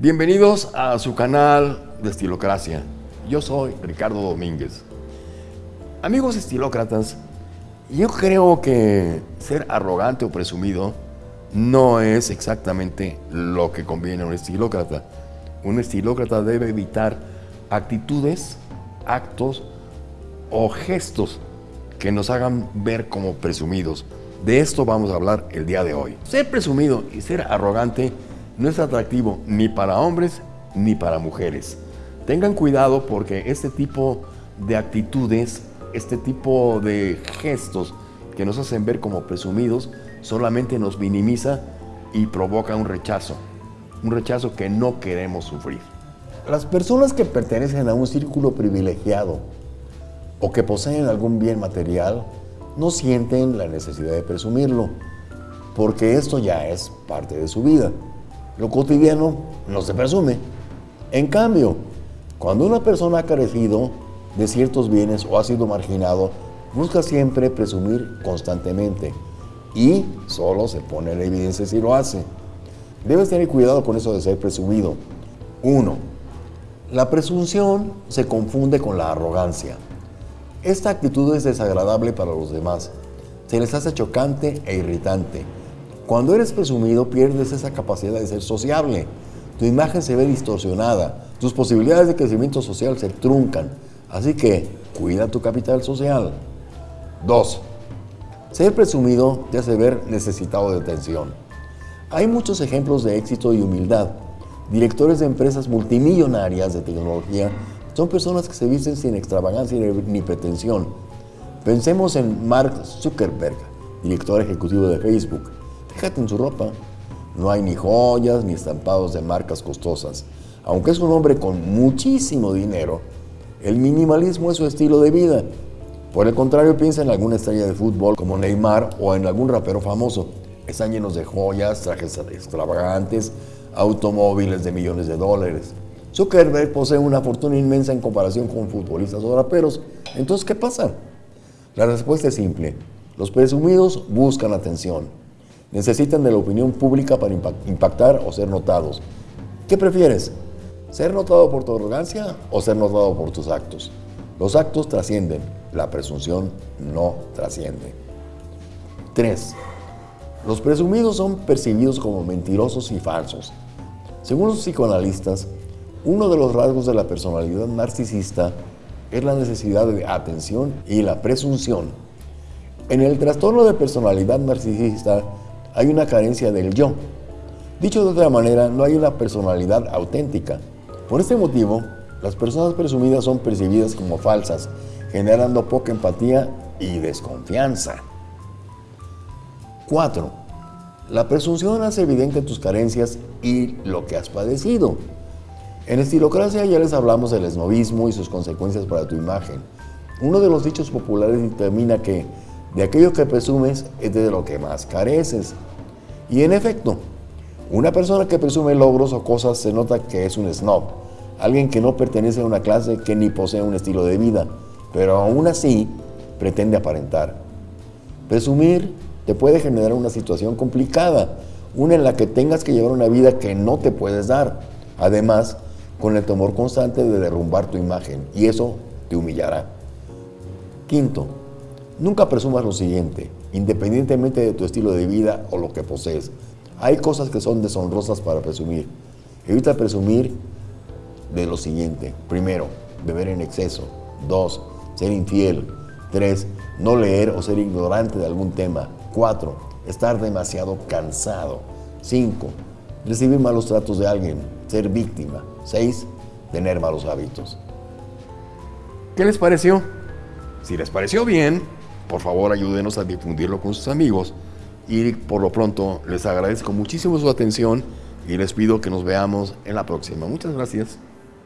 Bienvenidos a su canal de Estilocracia. Yo soy Ricardo Domínguez. Amigos estilócratas, yo creo que ser arrogante o presumido no es exactamente lo que conviene a un estilócrata. Un estilócrata debe evitar actitudes, actos o gestos que nos hagan ver como presumidos. De esto vamos a hablar el día de hoy. Ser presumido y ser arrogante no es atractivo ni para hombres ni para mujeres. Tengan cuidado porque este tipo de actitudes, este tipo de gestos que nos hacen ver como presumidos, solamente nos minimiza y provoca un rechazo. Un rechazo que no queremos sufrir. Las personas que pertenecen a un círculo privilegiado o que poseen algún bien material no sienten la necesidad de presumirlo, porque esto ya es parte de su vida. Lo cotidiano no se presume. En cambio, cuando una persona ha carecido de ciertos bienes o ha sido marginado, busca siempre presumir constantemente y solo se pone en evidencia si lo hace. Debes tener cuidado con eso de ser presumido. 1. La presunción se confunde con la arrogancia. Esta actitud es desagradable para los demás. Se les hace chocante e irritante. Cuando eres presumido pierdes esa capacidad de ser sociable. Tu imagen se ve distorsionada. Tus posibilidades de crecimiento social se truncan. Así que cuida tu capital social. 2. Ser presumido te hace ver necesitado de atención. Hay muchos ejemplos de éxito y humildad. Directores de empresas multimillonarias de tecnología son personas que se visten sin extravagancia ni pretensión. Pensemos en Mark Zuckerberg, director ejecutivo de Facebook. Fíjate en su ropa. No hay ni joyas ni estampados de marcas costosas. Aunque es un hombre con muchísimo dinero, el minimalismo es su estilo de vida. Por el contrario, piensa en alguna estrella de fútbol como Neymar o en algún rapero famoso. Están llenos de joyas, trajes extravagantes, automóviles de millones de dólares. Zuckerberg posee una fortuna inmensa en comparación con futbolistas o raperos. Entonces, ¿qué pasa? La respuesta es simple. Los presumidos buscan atención. Necesitan de la opinión pública para impactar o ser notados. ¿Qué prefieres? ¿Ser notado por tu arrogancia o ser notado por tus actos? Los actos trascienden, la presunción no trasciende. 3. Los presumidos son percibidos como mentirosos y falsos. Según los psicoanalistas, uno de los rasgos de la personalidad narcisista es la necesidad de atención y la presunción. En el trastorno de personalidad narcisista hay una carencia del yo. Dicho de otra manera, no hay una personalidad auténtica. Por este motivo, las personas presumidas son percibidas como falsas, generando poca empatía y desconfianza. 4. La presunción hace evidente tus carencias y lo que has padecido. En Estilocracia ya les hablamos del esnovismo y sus consecuencias para tu imagen. Uno de los dichos populares determina que de aquello que presumes es de lo que más careces. Y en efecto, una persona que presume logros o cosas se nota que es un snob, alguien que no pertenece a una clase que ni posee un estilo de vida, pero aún así pretende aparentar. Presumir te puede generar una situación complicada, una en la que tengas que llevar una vida que no te puedes dar. Además, con el temor constante de derrumbar tu imagen y eso te humillará. Quinto, nunca presumas lo siguiente, independientemente de tu estilo de vida o lo que posees. Hay cosas que son deshonrosas para presumir. Evita presumir de lo siguiente. Primero, beber en exceso. Dos, ser infiel. Tres, no leer o ser ignorante de algún tema. Cuatro, estar demasiado cansado. Cinco, recibir malos tratos de alguien, ser víctima. 6. Tener malos hábitos. ¿Qué les pareció? Si les pareció bien, por favor ayúdenos a difundirlo con sus amigos y por lo pronto les agradezco muchísimo su atención y les pido que nos veamos en la próxima. Muchas gracias.